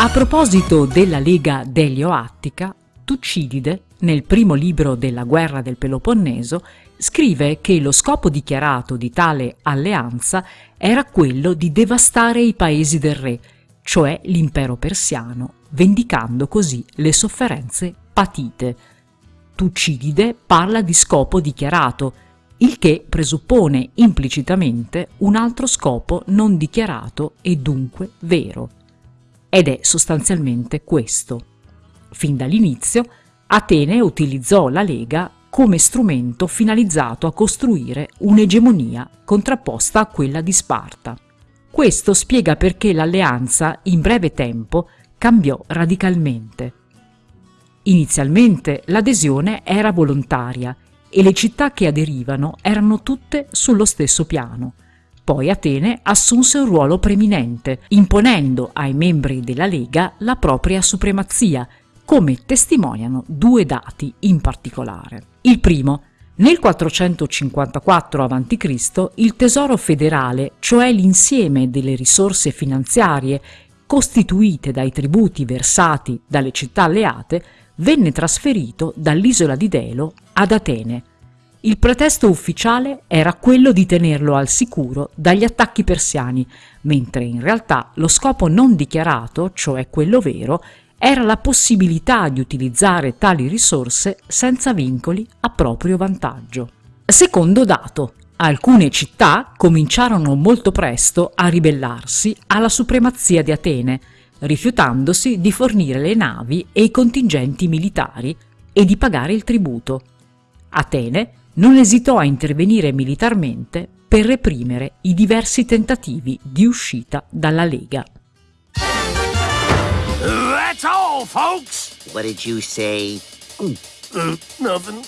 A proposito della Lega Delio-Attica, Tucidide, nel primo libro della guerra del Peloponneso, scrive che lo scopo dichiarato di tale alleanza era quello di devastare i paesi del re, cioè l'impero persiano, vendicando così le sofferenze patite. Tucidide parla di scopo dichiarato, il che presuppone implicitamente un altro scopo non dichiarato e dunque vero. Ed è sostanzialmente questo. Fin dall'inizio, Atene utilizzò la Lega come strumento finalizzato a costruire un'egemonia contrapposta a quella di Sparta. Questo spiega perché l'alleanza in breve tempo cambiò radicalmente. Inizialmente l'adesione era volontaria e le città che aderivano erano tutte sullo stesso piano. Poi Atene assunse un ruolo preminente, imponendo ai membri della Lega la propria supremazia, come testimoniano due dati in particolare. Il primo, nel 454 a.C. il tesoro federale, cioè l'insieme delle risorse finanziarie costituite dai tributi versati dalle città alleate, venne trasferito dall'isola di Delo ad Atene. Il pretesto ufficiale era quello di tenerlo al sicuro dagli attacchi persiani, mentre in realtà lo scopo non dichiarato, cioè quello vero, era la possibilità di utilizzare tali risorse senza vincoli a proprio vantaggio. Secondo dato, alcune città cominciarono molto presto a ribellarsi alla supremazia di Atene, rifiutandosi di fornire le navi e i contingenti militari e di pagare il tributo. Atene non esitò a intervenire militarmente per reprimere i diversi tentativi di uscita dalla Lega. That's all, folks! What did you say? Uh, nothing.